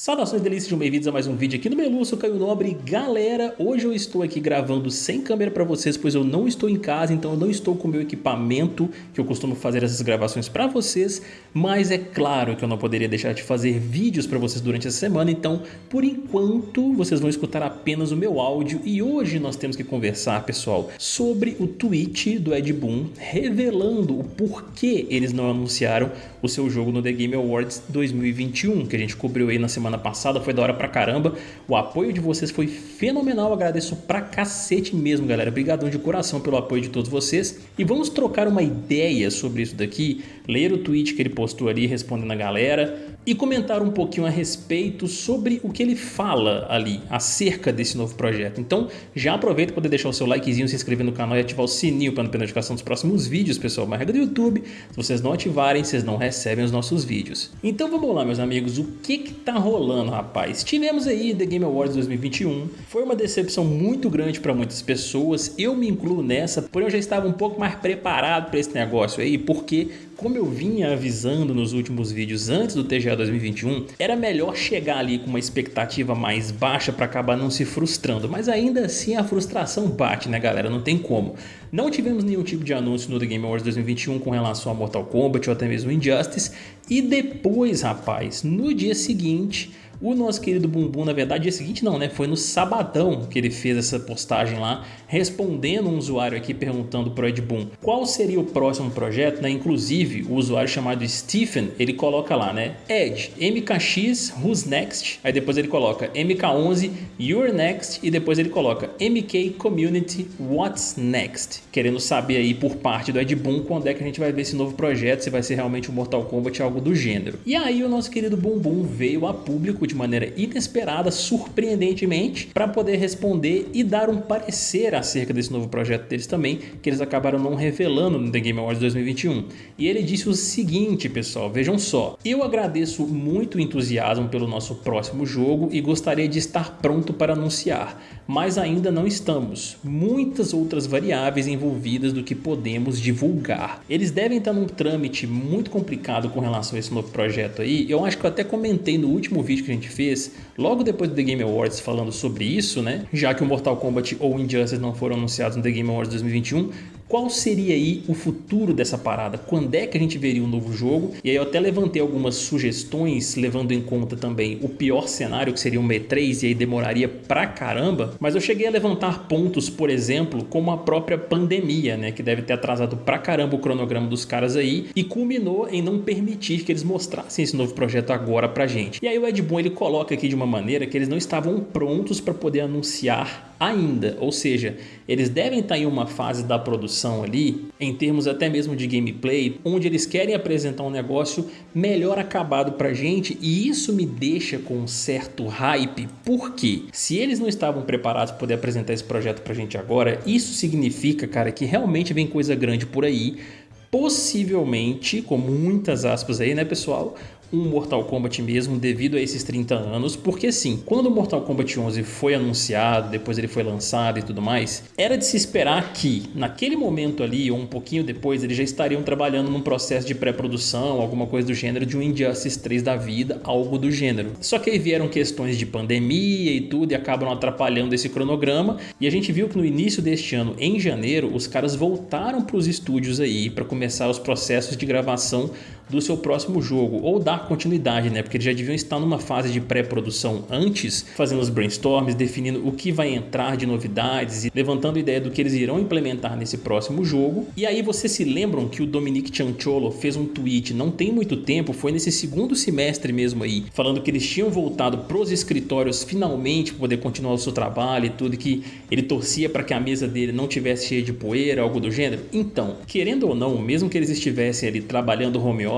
Saudações delícias, sejam bem-vindos a mais um vídeo aqui no Melu, sou Caio Nobre. Galera, hoje eu estou aqui gravando sem câmera para vocês, pois eu não estou em casa, então eu não estou com o meu equipamento que eu costumo fazer essas gravações para vocês, mas é claro que eu não poderia deixar de fazer vídeos para vocês durante essa semana, então por enquanto vocês vão escutar apenas o meu áudio e hoje nós temos que conversar, pessoal, sobre o tweet do Ed Boon revelando o porquê eles não anunciaram o seu jogo no The Game Awards 2021, que a gente cobriu aí na semana semana passada, foi da hora pra caramba. O apoio de vocês foi fenomenal, agradeço pra cacete mesmo, galera. Obrigadão de coração pelo apoio de todos vocês. E vamos trocar uma ideia sobre isso daqui, ler o tweet que ele postou ali respondendo a galera e comentar um pouquinho a respeito sobre o que ele fala ali acerca desse novo projeto. Então já aproveita para poder deixar o seu likezinho, se inscrever no canal e ativar o sininho para não perder notificação dos próximos vídeos, pessoal. Uma regra do YouTube, se vocês não ativarem, vocês não recebem os nossos vídeos. Então vamos lá, meus amigos, o que que tá rolando, rapaz. Tivemos aí The Game Awards 2021. Foi uma decepção muito grande para muitas pessoas. Eu me incluo nessa, porém eu já estava um pouco mais preparado para esse negócio aí, porque como eu vinha avisando nos últimos vídeos antes do TGA 2021, era melhor chegar ali com uma expectativa mais baixa para acabar não se frustrando, mas ainda assim a frustração bate, né galera? Não tem como. Não tivemos nenhum tipo de anúncio no The Game Awards 2021 com relação a Mortal Kombat ou até mesmo Injustice, e depois, rapaz, no dia seguinte, o nosso querido Bumbum, na verdade, dia seguinte não, né? Foi no sabadão que ele fez essa postagem lá, respondendo um usuário aqui perguntando pro Ed Boon qual seria o próximo projeto, né? Inclusive, o usuário chamado Stephen, ele coloca lá, né? Ed, MKX, who's next? Aí depois ele coloca MK11, you're next, e depois ele coloca MK Community, what's next? Querendo saber aí por parte do Ed Boon quando é que a gente vai ver esse novo projeto, se vai ser realmente um Mortal Kombat algo do gênero. E aí o nosso querido Bumbum veio a público de maneira inesperada, surpreendentemente, para poder responder e dar um parecer acerca desse novo projeto deles também, que eles acabaram não revelando no The Game Awards 2021. E ele disse o seguinte, pessoal, vejam só, eu agradeço muito o entusiasmo pelo nosso próximo jogo e gostaria de estar pronto para anunciar, mas ainda não estamos. Muitas outras variáveis envolvidas do que podemos divulgar. Eles devem estar num trâmite muito complicado com relação a esse novo projeto aí, eu acho que eu até comentei no último vídeo que a gente fez, logo depois do The Game Awards falando sobre isso, né? Já que o Mortal Kombat ou Injustice não foram anunciados no The Game Awards 2021, qual seria aí o futuro dessa parada? Quando é que a gente veria um novo jogo? E aí eu até levantei algumas sugestões, levando em conta também o pior cenário, que seria um E3, e aí demoraria pra caramba. Mas eu cheguei a levantar pontos, por exemplo, como a própria pandemia, né? Que deve ter atrasado pra caramba o cronograma dos caras aí, e culminou em não permitir que eles mostrassem esse novo projeto agora pra gente. E aí o Ed Boon, ele coloca aqui de uma maneira que eles não estavam prontos para poder anunciar ainda, ou seja, eles devem estar em uma fase da produção ali, em termos até mesmo de gameplay, onde eles querem apresentar um negócio melhor acabado pra gente e isso me deixa com um certo hype, porque se eles não estavam preparados para poder apresentar esse projeto pra gente agora, isso significa, cara, que realmente vem coisa grande por aí, possivelmente, com muitas aspas aí, né pessoal, um Mortal Kombat mesmo devido a esses 30 anos, porque sim, quando o Mortal Kombat 11 foi anunciado, depois ele foi lançado e tudo mais, era de se esperar que naquele momento ali ou um pouquinho depois eles já estariam trabalhando num processo de pré-produção, alguma coisa do gênero de um Injustice 3 da vida, algo do gênero. Só que aí vieram questões de pandemia e tudo e acabam atrapalhando esse cronograma e a gente viu que no início deste ano, em janeiro, os caras voltaram para os estúdios aí para começar os processos de gravação do seu próximo jogo ou dar continuidade, né? Porque eles já deviam estar numa fase de pré-produção antes, fazendo os brainstorms, definindo o que vai entrar de novidades e levantando a ideia do que eles irão implementar nesse próximo jogo. E aí vocês se lembram que o Dominic Chancholo fez um tweet não tem muito tempo, foi nesse segundo semestre mesmo aí, falando que eles tinham voltado pros escritórios finalmente para poder continuar o seu trabalho e tudo, que ele torcia para que a mesa dele não tivesse cheia de poeira, algo do gênero. Então, querendo ou não, mesmo que eles estivessem ali trabalhando home office,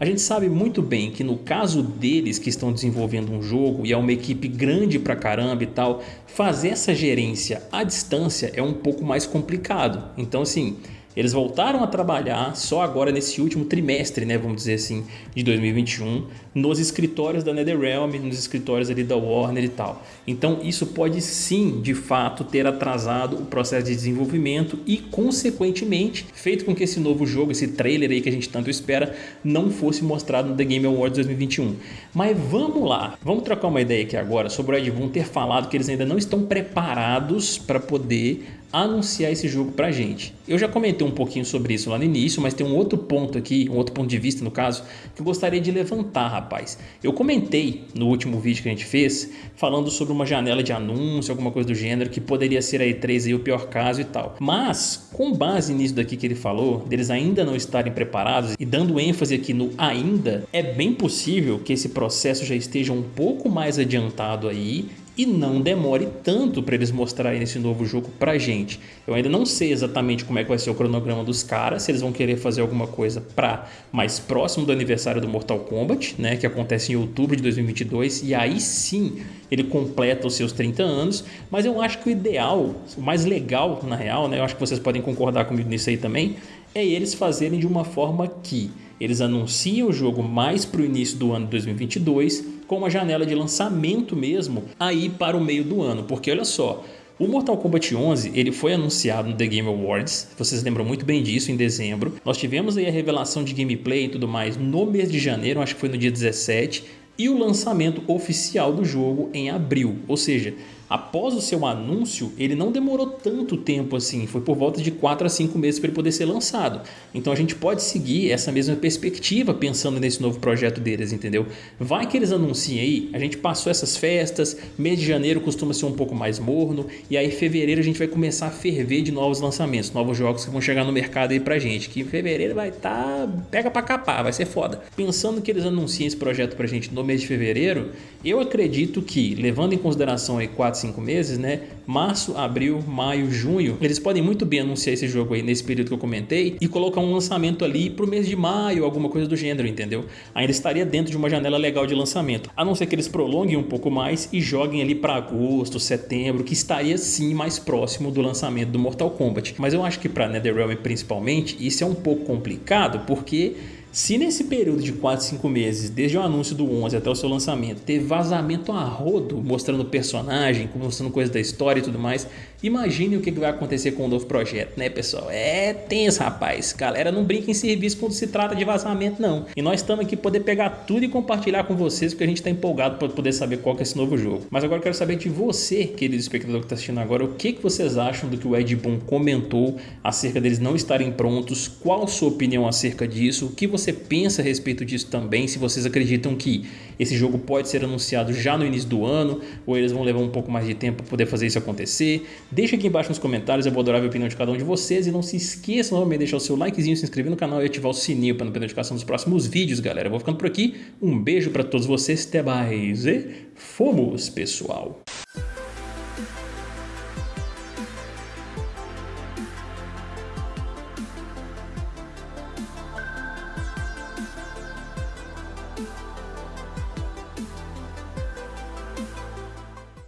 a gente sabe muito bem que no caso deles que estão desenvolvendo um jogo e é uma equipe grande pra caramba e tal, fazer essa gerência à distância é um pouco mais complicado. Então assim, Eles voltaram a trabalhar só agora nesse último trimestre, né, vamos dizer assim, de 2021, nos escritórios da NetherRealm, nos escritórios ali da Warner e tal. Então isso pode sim, de fato, ter atrasado o processo de desenvolvimento e, consequentemente, feito com que esse novo jogo, esse trailer aí que a gente tanto espera, não fosse mostrado no The Game Awards 2021. Mas vamos lá, vamos trocar uma ideia aqui agora sobre o Ed Boon ter falado que eles ainda não estão preparados para poder anunciar esse jogo pra gente. Eu já comentei um pouquinho sobre isso lá no início, mas tem um outro ponto aqui, um outro ponto de vista no caso, que eu gostaria de levantar, rapaz. Eu comentei no último vídeo que a gente fez, falando sobre uma janela de anúncio, alguma coisa do gênero, que poderia ser a E3 aí o pior caso e tal. Mas, com base nisso daqui que ele falou, deles ainda não estarem preparados, e dando ênfase aqui no ainda, é bem possível que esse processo já esteja um pouco mais adiantado aí, e não demore tanto para eles mostrarem esse novo jogo pra gente. Eu ainda não sei exatamente como é que vai ser o cronograma dos caras, se eles vão querer fazer alguma coisa para mais próximo do aniversário do Mortal Kombat, né, que acontece em outubro de 2022, e aí sim ele completa os seus 30 anos, mas eu acho que o ideal, o mais legal na real, né, eu acho que vocês podem concordar comigo nisso aí também, é eles fazerem de uma forma que eles anunciam o jogo mais para o início do ano de 2022, com uma janela de lançamento mesmo aí para o meio do ano, porque olha só, o Mortal Kombat 11 ele foi anunciado no The Game Awards, vocês lembram muito bem disso, em dezembro. Nós tivemos aí a revelação de gameplay e tudo mais no mês de janeiro, acho que foi no dia 17, e o lançamento oficial do jogo em abril, ou seja, após o seu anúncio, ele não demorou tanto tempo assim, foi por volta de 4 a 5 meses para ele poder ser lançado. Então a gente pode seguir essa mesma perspectiva pensando nesse novo projeto deles, entendeu? Vai que eles anunciem aí, a gente passou essas festas, mês de janeiro costuma ser um pouco mais morno, e aí fevereiro a gente vai começar a ferver de novos lançamentos, novos jogos que vão chegar no mercado aí pra gente, que em fevereiro vai estar, tá, pega pra capar, vai ser foda. Pensando que eles anunciem esse projeto pra gente no mês de fevereiro, eu acredito que, levando em consideração aí 4 cinco meses, né? Março, abril, maio, junho, eles podem muito bem anunciar esse jogo aí nesse período que eu comentei e colocar um lançamento ali pro mês de maio, alguma coisa do gênero, entendeu? Ainda estaria dentro de uma janela legal de lançamento, a não ser que eles prolonguem um pouco mais e joguem ali para agosto, setembro, que estaria sim mais próximo do lançamento do Mortal Kombat. Mas eu acho que para NetherRealm principalmente, isso é um pouco complicado, porque se nesse período de 4, 5 meses, desde o anúncio do 11 até o seu lançamento, teve vazamento a rodo mostrando personagem, mostrando coisas da história e tudo mais, imagine o que vai acontecer com o novo projeto, né pessoal? É tenso, rapaz. Galera, não brinca em serviço quando se trata de vazamento, não. E nós estamos aqui poder pegar tudo e compartilhar com vocês, porque a gente está empolgado para poder saber qual é esse novo jogo. Mas agora eu quero saber de você, querido espectador que está assistindo agora, o que, que vocês acham do que o Ed Boon comentou acerca deles não estarem prontos, qual a sua opinião acerca disso, o que você você pensa a respeito disso também, se vocês acreditam que esse jogo pode ser anunciado já no início do ano, ou eles vão levar um pouco mais de tempo para poder fazer isso acontecer. Deixa aqui embaixo nos comentários, eu vou adorar a opinião de cada um de vocês, e não se esqueça novamente de deixar o seu likezinho, se inscrever no canal e ativar o sininho para não perder notificação dos próximos vídeos, galera. Eu vou ficando por aqui, um beijo para todos vocês, até mais e fomos, pessoal!